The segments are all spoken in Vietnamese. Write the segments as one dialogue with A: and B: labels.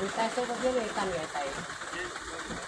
A: Vista eso no tiene tan bien ahí.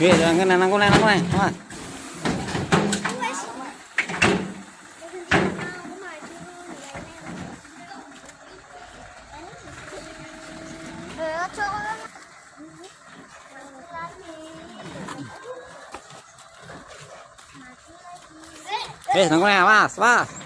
A: Sige, lang ka na, nang kunay, nang kunay. Mas.
B: Ờ, cho con
A: Eh, nang kunay, mas, mas.